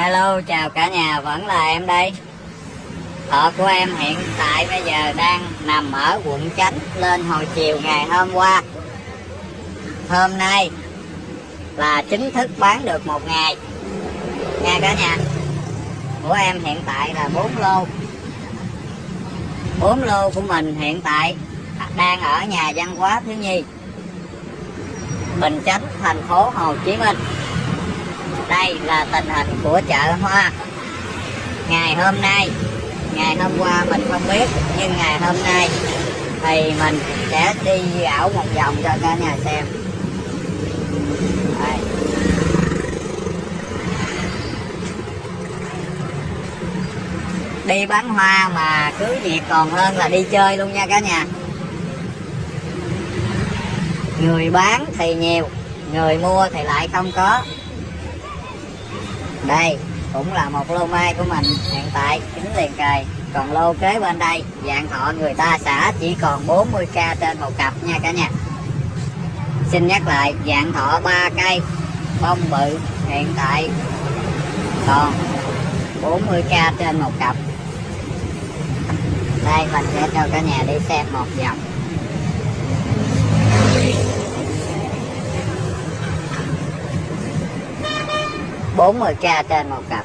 Hello, chào cả nhà, vẫn là em đây. Thợ của em hiện tại bây giờ đang nằm ở quận Chánh lên hồi chiều ngày hôm qua. Hôm nay là chính thức bán được một ngày. Nha cả nhà. Của em hiện tại là 4 lô. 4 lô của mình hiện tại đang ở nhà văn hóa thiếu nhi. Bình Chánh, thành phố Hồ Chí Minh đây là tình hình của chợ hoa. Ngày hôm nay, ngày hôm qua mình không biết, nhưng ngày hôm nay thì mình sẽ đi ảo một vòng cho cả nhà xem. Đây. đi bán hoa mà cứ nhiệt còn hơn là đi chơi luôn nha cả nhà. Người bán thì nhiều, người mua thì lại không có đây, cũng là một lô mai của mình. Hiện tại, chính liền kề. Còn lô kế bên đây, dạng thọ người ta xả chỉ còn 40k trên một cặp nha cả nhà. Xin nhắc lại, dạng thọ 3 cây, bông bự, hiện tại còn 40k trên một cặp. Đây, mình sẽ cho cả nhà đi xem một vòng. 40k trên một cặp.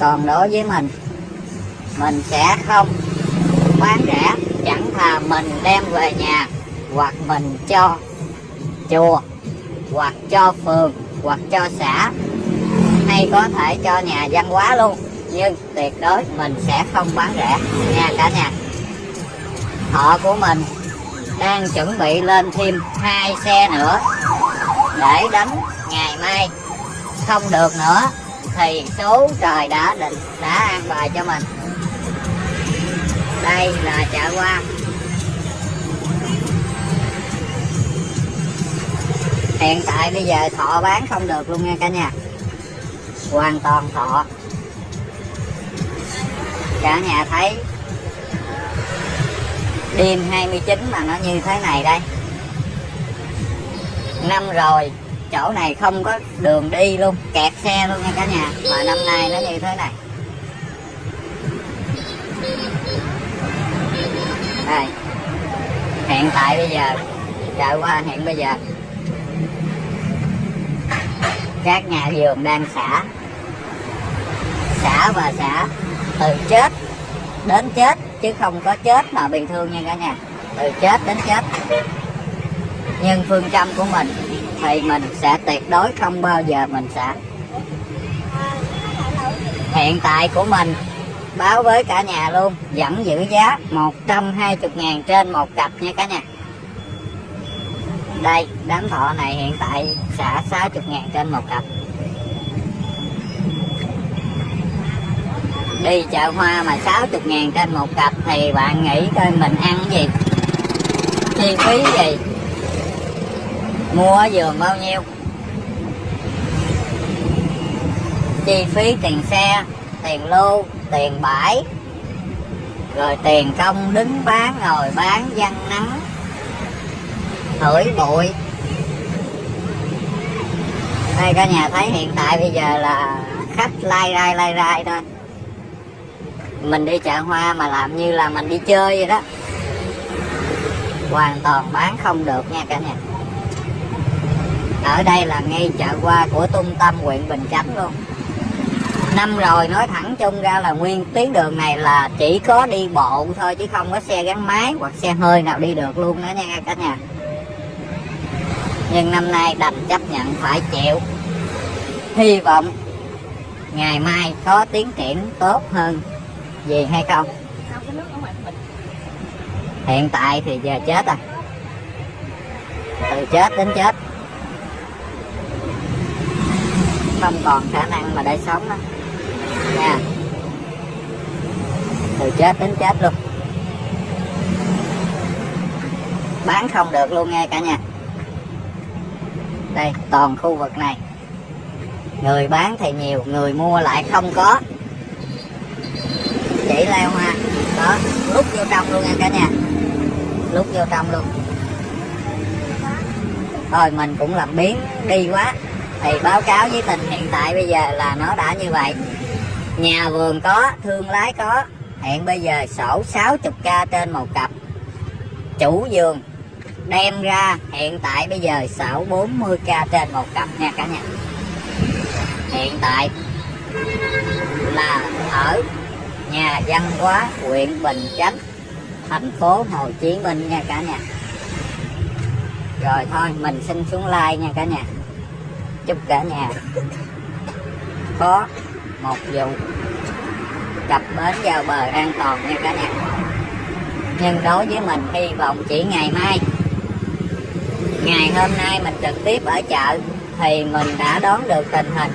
Còn đối với mình mình sẽ không bán rẻ, chẳng thà mình đem về nhà hoặc mình cho chùa, hoặc cho phường, hoặc cho xã, hay có thể cho nhà văn hóa luôn. Nhưng tuyệt đối mình sẽ không bán rẻ. Nha cả nhà, họ của mình đang chuẩn bị lên thêm hai xe nữa để đánh ngày mai. Không được nữa thì số trời đã định, đã an bài cho mình. Đây là chợ hoa. Hiện tại bây giờ thọ bán không được luôn nha cả nhà. Hoàn toàn thọ. Cả nhà thấy đêm 29 mà nó như thế này đây. Năm rồi, chỗ này không có đường đi luôn, kẹt xe luôn nha cả nhà. Mà năm nay nó như thế này. Đây. Hiện tại bây giờ, chạy qua hiện bây giờ. Các nhà vườn đang xả. Xả và xả từ chết đến chết chứ không có chết mà bị thương nha cả nhà. Từ chết đến chết. Nhưng phương châm của mình thì mình sẽ tuyệt đối không bao giờ mình sẽ. Hiện tại của mình, báo với cả nhà luôn, vẫn giữ giá 120 ngàn trên một cặp nha cả nhà. Đây, đám thọ này hiện tại xả 60 ngàn trên một cặp. Đi chợ hoa mà 60 ngàn trên một cặp thì bạn nghĩ coi mình ăn gì? Chi phí gì? Mua giường bao nhiêu? Chi phí tiền xe, tiền lô tiền bãi, rồi tiền công đứng bán, ngồi bán văn nắng, thổi bụi. Đây, cả nhà thấy hiện tại bây giờ là khách lai rai lai rai thôi mình đi chợ hoa mà làm như là mình đi chơi vậy đó. Hoàn toàn bán không được nha cả nhà. Ở đây là ngay chợ hoa của trung tâm huyện Bình Chánh luôn. Năm rồi nói thẳng chung ra là nguyên tuyến đường này là chỉ có đi bộ thôi chứ không có xe gắn máy hoặc xe hơi nào đi được luôn đó nha cả nhà. Nhưng năm nay đành chấp nhận phải chịu. Hy vọng ngày mai có tiến triển tốt hơn gì hay không hiện tại thì giờ chết à từ chết đến chết. Không còn khả năng mà để sống đó nha. Từ chết đến chết luôn. Bán không được luôn nghe cả nhà. Đây, toàn khu vực này. Người bán thì nhiều, người mua lại không có chỉ leo hoa đó lúc vô trong luôn nha cả nhà. Lúc vô trong luôn. Thôi, mình cũng làm biến đi quá. Thì báo cáo với tình hiện tại bây giờ là nó đã như vậy. Nhà vườn có, thương lái có. Hiện bây giờ sổ 60k trên một cặp. Chủ vườn đem ra, hiện tại bây giờ sổ 40k trên một cặp nha cả nhà. Hiện tại nhà văn hóa huyện Bình Chánh, thành phố Hồ Chí Minh nha cả nhà. Rồi thôi, mình xin xuống like nha cả nhà. Chúc cả nhà có một vụ cập bến vào bờ an toàn nha cả nhà. Nhưng đối với mình, hy vọng chỉ ngày mai, ngày hôm nay mình trực tiếp ở chợ thì mình đã đón được tình hình.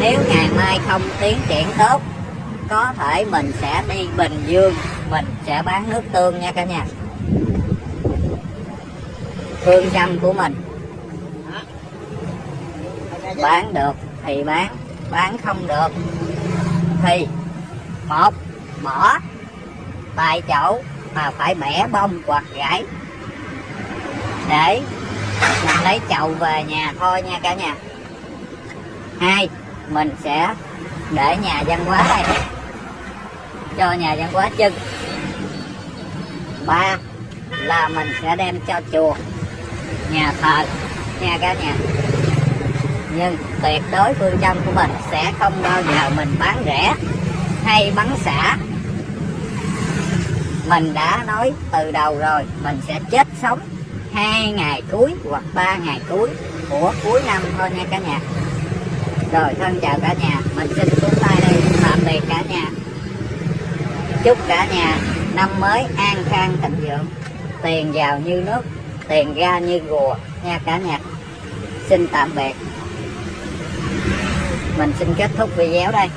Nếu ngày mai không tiến triển tốt có thể mình sẽ đi Bình Dương, mình sẽ bán nước tương nha cả nhà. Phương châm của mình. Bán được thì bán bán không được thì một, bỏ tại chỗ mà phải bẻ bông hoặc gãy. Để mình lấy chậu về nhà thôi nha cả nhà. Hai, mình sẽ để nhà văn hóa đây cho nhà văn hóa chân ba là mình sẽ đem cho chùa, nhà thờ nha cả nhà. Nhưng tuyệt đối phương châm của mình sẽ không bao giờ mình bán rẻ hay bắn xả. Mình đã nói từ đầu rồi, mình sẽ chết sống hai ngày cuối hoặc ba ngày cuối của cuối năm thôi nha cả nhà. Rồi thân chào cả nhà, mình xin xuống tay đây, tạm biệt cả nhà chúc cả nhà năm mới an khang thịnh vượng. Tiền vào như nước, tiền ra như rùa. Nha cả nhà, xin tạm biệt. Mình xin kết thúc video đây.